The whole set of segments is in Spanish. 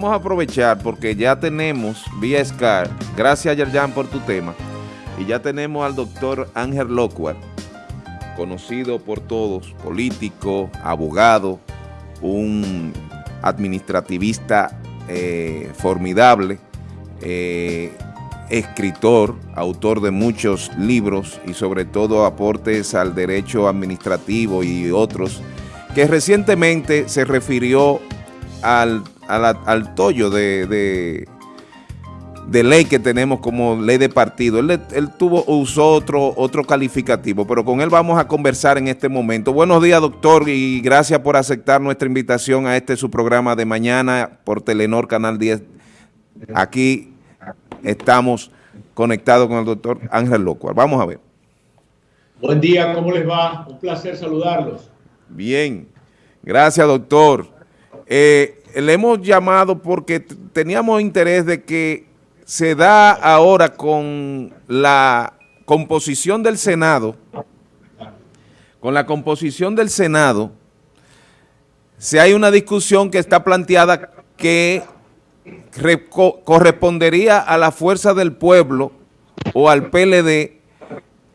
Vamos a aprovechar porque ya tenemos vía SCAR, gracias Yerjan por tu tema, y ya tenemos al doctor Ángel Locuar, conocido por todos, político, abogado, un administrativista eh, formidable, eh, escritor, autor de muchos libros y sobre todo aportes al derecho administrativo y otros, que recientemente se refirió al al tollo de, de, ley que tenemos como ley de partido. Él, tuvo, usó otro, otro calificativo, pero con él vamos a conversar en este momento. Buenos días, doctor, y gracias por aceptar nuestra invitación a este su programa de mañana por Telenor Canal 10. Aquí estamos conectados con el doctor Ángel Locuar. Vamos a ver. Buen día, ¿cómo les va? Un placer saludarlos. Bien, gracias doctor. Eh, le hemos llamado porque teníamos interés de que se da ahora con la composición del Senado, con la composición del Senado, si hay una discusión que está planteada que correspondería a la fuerza del pueblo o al PLD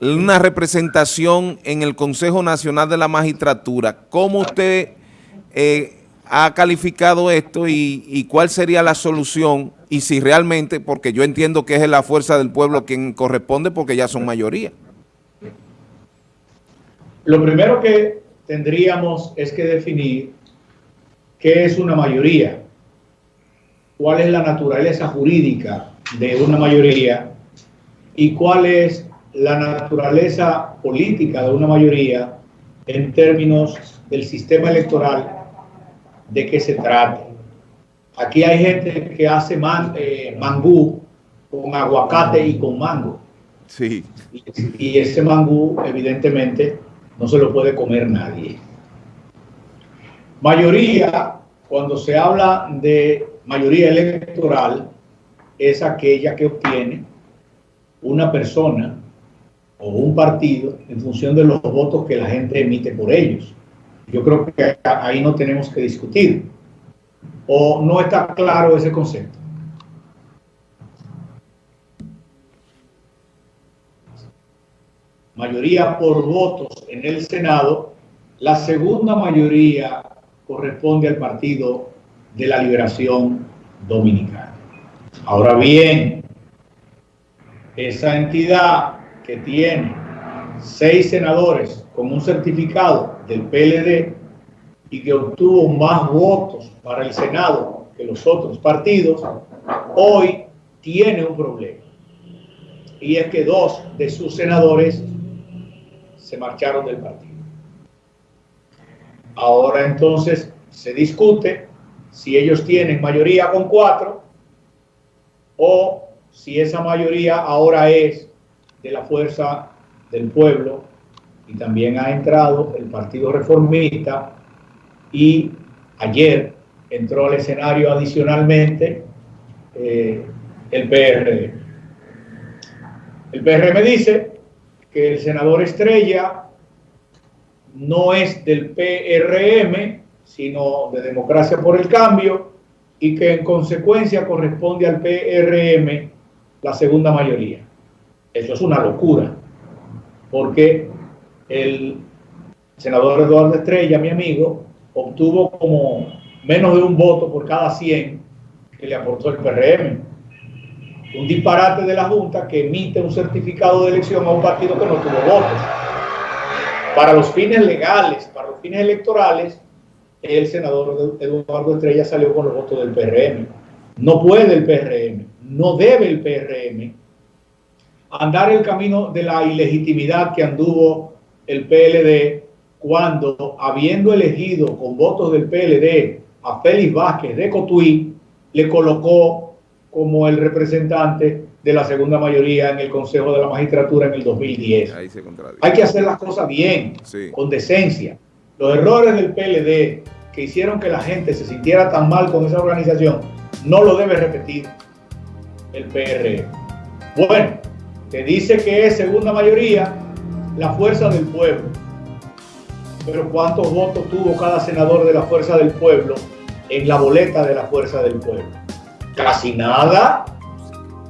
una representación en el Consejo Nacional de la Magistratura. ¿Cómo usted eh, ha calificado esto y, cuál sería la solución y si realmente, porque yo entiendo que es la fuerza del pueblo quien corresponde porque ya son mayoría. Lo primero que tendríamos es que definir qué es una mayoría, cuál es la naturaleza jurídica de una mayoría y cuál es la naturaleza política de una mayoría en términos del sistema electoral de qué se trata. Aquí hay gente que hace man, eh, mangú con aguacate y con mango. Sí. Y, ese mangú, evidentemente, no se lo puede comer nadie. Mayoría, cuando se habla de mayoría electoral, es aquella que obtiene una persona o un partido en función de los votos que la gente emite por ellos. Yo creo que ahí no tenemos que discutir. ¿O no está claro ese concepto? Mayoría por votos en el Senado, la segunda mayoría corresponde al Partido de la Liberación Dominicana. Ahora bien, esa entidad que tiene seis senadores con un certificado del PLD y que obtuvo más votos para el Senado que los otros partidos, hoy tiene un problema. Y es que dos de sus senadores se marcharon del partido. Ahora entonces se discute si ellos tienen mayoría con cuatro o si esa mayoría ahora es de la fuerza del pueblo y también ha entrado el Partido Reformista y ayer entró al escenario adicionalmente eh, el PRD. El PRM dice que el senador Estrella no es del PRM, sino de Democracia por el Cambio, y que en consecuencia corresponde al PRM la segunda mayoría. Eso es una locura, porque el senador Eduardo Estrella, mi amigo, obtuvo como menos de un voto por cada 100 que le aportó el PRM. Un disparate de la Junta que emite un certificado de elección a un partido que no tuvo votos. Para los fines legales, para los fines electorales, el senador Eduardo Estrella salió con los votos del PRM. No puede el PRM, no debe el PRM andar el camino de la ilegitimidad que anduvo el PLD cuando, habiendo elegido con votos del PLD a Félix Vázquez de Cotuí, le colocó como el representante de la segunda mayoría en el Consejo de la Magistratura en el 2010. Hay que hacer las cosas bien, con decencia. Los errores del PLD que hicieron que la gente se sintiera tan mal con esa organización, no lo debe repetir el PR. Bueno, te dice que es segunda mayoría, la fuerza del pueblo. Pero ¿cuántos votos tuvo cada senador de la fuerza del pueblo en la boleta de la Fuerza del Pueblo. Casi nada.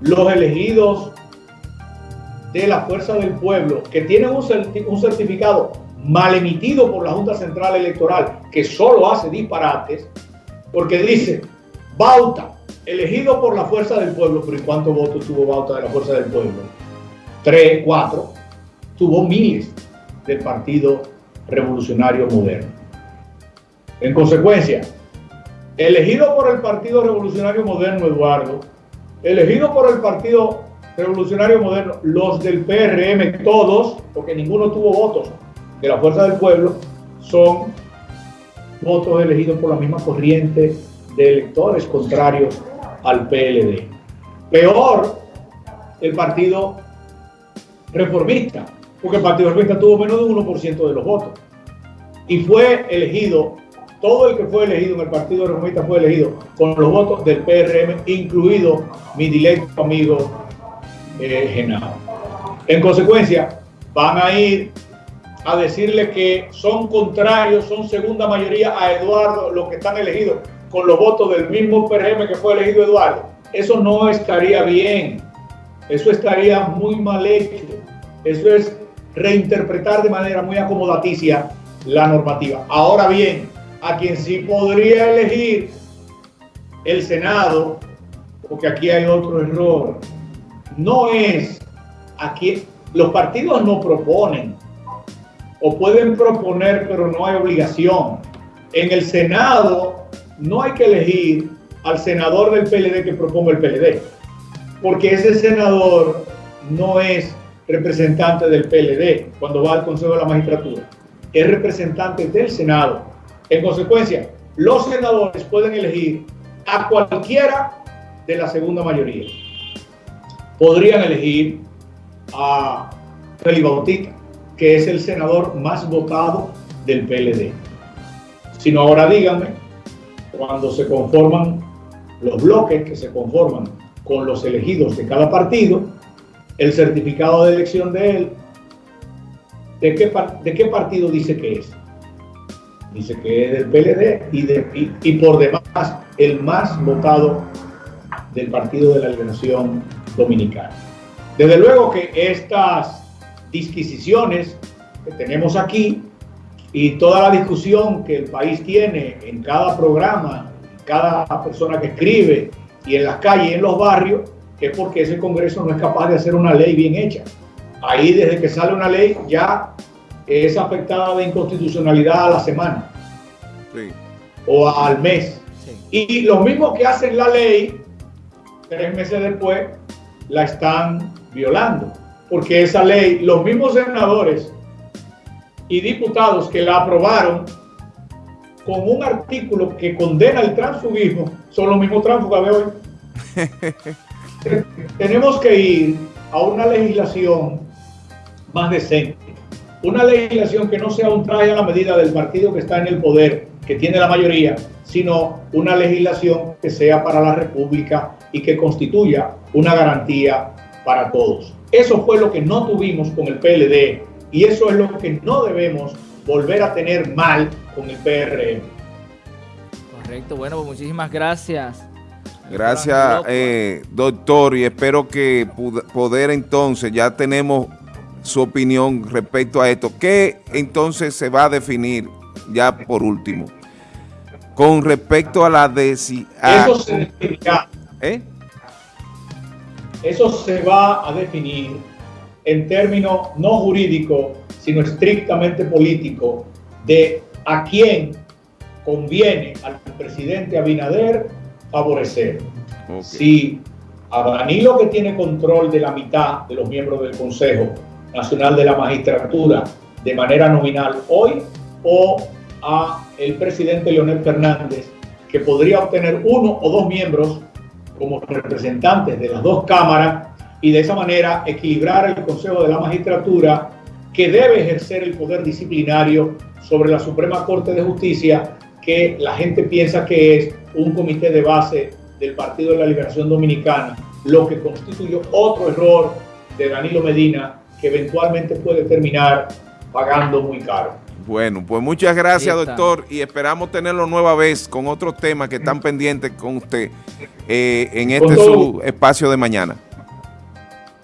Los elegidos de la Fuerza del Pueblo, que tienen un, certificado mal emitido por la Junta Central Electoral, que solo hace disparates, porque dice, Bauta, elegido por la Fuerza del Pueblo, pero ¿y cuántos votos tuvo Bauta de la Fuerza del Pueblo? Tres, cuatro. Tuvo miles del Partido Revolucionario Moderno. En consecuencia, elegido por el Partido Revolucionario Moderno, Eduardo, elegido por el Partido Revolucionario Moderno, los del PRM, todos, porque ninguno tuvo votos de la Fuerza del Pueblo, son votos elegidos por la misma corriente de electores contrarios al PLD. Peor, el Partido Reformista, porque el Partido Reformista tuvo menos de 1% de los votos. Y fue elegido, todo el que fue elegido en el Partido Reformista fue elegido con los votos del PRM, incluido mi directo amigo eh, En consecuencia, van a ir a decirle que son contrarios, son segunda mayoría a Eduardo, los que están elegidos con los votos del mismo PRM que fue elegido Eduardo. Eso no estaría bien. Eso estaría muy mal hecho. Eso es reinterpretar de manera muy acomodaticia la normativa. Ahora bien, a quien sí podría elegir el Senado, porque aquí hay otro error, no es aquí, los partidos no proponen, o pueden proponer, pero no hay obligación. En el Senado no hay que elegir al senador del PLD que proponga el PLD, porque ese senador no es representante del PLD cuando va al Consejo de la Magistratura, es representante del Senado. En consecuencia, los senadores pueden elegir a cualquiera de la segunda mayoría podrían elegir a Felipe Bautista, que es el senador más votado del PLD. Sino ahora díganme, cuando se conforman los bloques que se conforman con los elegidos de cada partido, el certificado de elección de él, ¿de qué, de qué partido dice que es? Dice que es del PLD y, de, y por demás el más votado del Partido de la Liberación Dominicana. Desde luego que estas disquisiciones que tenemos aquí y toda la discusión que el país tiene en cada programa, cada persona que escribe y en las calles, en los barrios, es porque ese Congreso no es capaz de hacer una ley bien hecha. Ahí desde que sale una ley ya es afectada de inconstitucionalidad a la semana o al mes. Y los mismos que hacen la ley, tres meses después, la están violando. Porque esa ley, los mismos senadores y diputados que la aprobaron con un artículo que condena el transfugismo, son los mismos tránsfugas de hoy. Tenemos que ir a una legislación más decente. Una legislación que no sea un traje a la medida del partido que está en el poder, que tiene la mayoría, sino una legislación que sea para la República y que constituya una garantía para todos. Eso fue lo que no tuvimos con el PLD y eso es lo que no debemos volver a tener mal con el PRM. Correcto, bueno, pues muchísimas gracias. Gracias, eh, doctor, y espero que poder entonces, ya tenemos su opinión respecto a esto. ¿Qué entonces se va a definir ya por último? Con respecto a la desi... Eso se ¿Eh? Eso se va a definir en términos no jurídicos, sino estrictamente político, de a quién conviene al presidente Abinader favorecer. Si a Danilo, que tiene control de la mitad de los miembros del Consejo Nacional de la Magistratura de manera nominal hoy, o a el presidente Leonel Fernández, que podría obtener uno o dos miembros como representantes de las dos cámaras y de esa manera equilibrar el Consejo de la Magistratura que debe ejercer el poder disciplinario sobre la Suprema Corte de Justicia que la gente piensa que es un comité de base del Partido de la Liberación Dominicana, lo que constituyó otro error de Danilo Medina que eventualmente puede terminar pagando muy caro. Bueno, pues muchas gracias, doctor, y esperamos tenerlo nueva vez con otros temas que están pendientes con usted eh, en este su espacio de mañana.